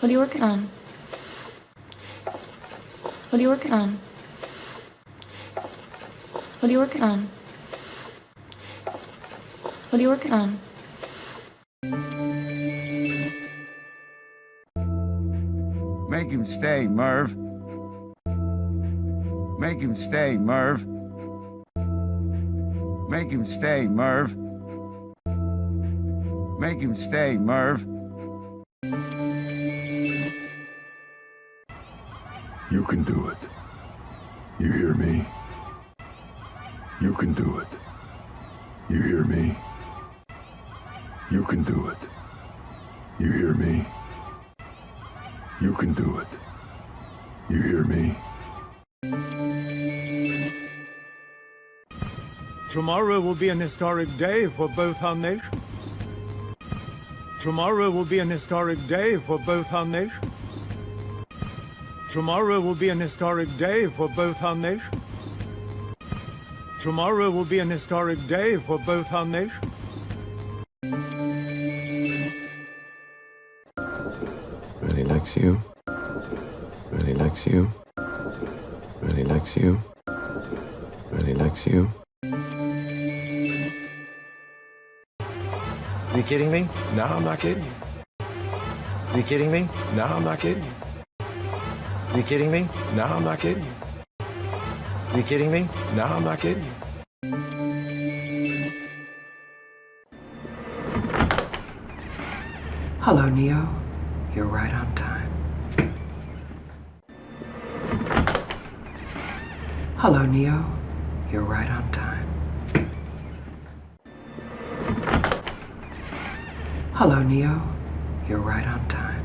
What are you working on? What are you working on? What are you working on? What are you working on? Make him stay, Merv. Make him stay, Merv. Make him stay, Merv. Make him stay, Merv. You can do it. You hear me? You can do it. You hear me? You can do it. You hear me? You can do it. You hear me? Tomorrow will be an historic day for both our nations. Tomorrow will be an historic day for both our nations. Tomorrow will be an historic day for both our nations. Tomorrow will be an historic day for both our nations. Really likes you. Really likes you. Really likes you. Really likes you. You kidding me? No, I'm not kidding you. You kidding me? No, I'm not kidding you. You kidding me? No, I'm not kidding you. You kidding me? No, I'm not kidding you. Hello, Neo. You're right on time. Hello, Neo. You're right on time. Hello, Neo. You're right on time.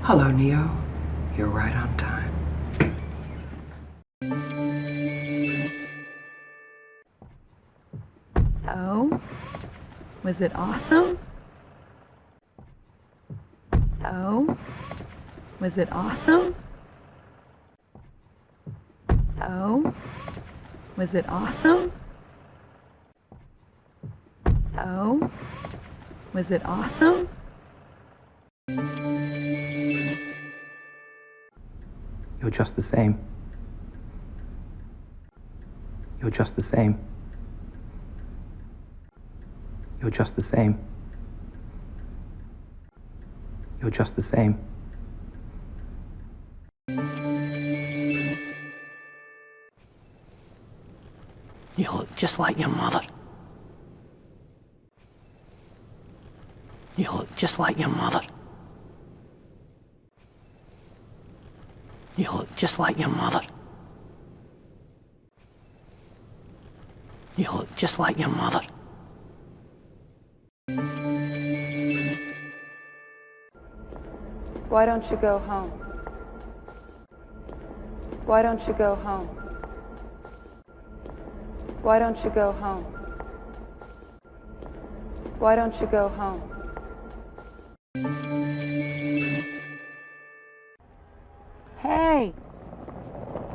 Hello, Neo. You're right on time. So, was it awesome? So, was it awesome? So, was it awesome? So, was it awesome? You're just the same. You're just the same. You're just the same. You're just the same. You look just like your mother. You look just like your mother. You look just like your mother. You look just like your mother. Why don't you go home? Why don't you go home? Why don't you go home? Why don't you go home?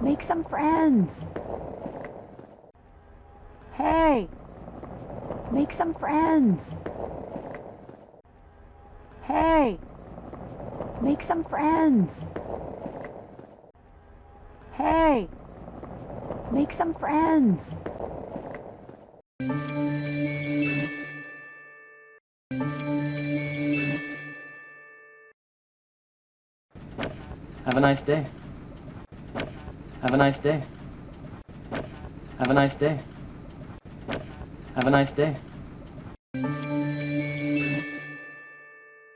Make some friends. Hey, make some friends. Hey, make some friends. Hey, make some friends. Have a nice day. Have a nice day. Have a nice day. Have a nice day.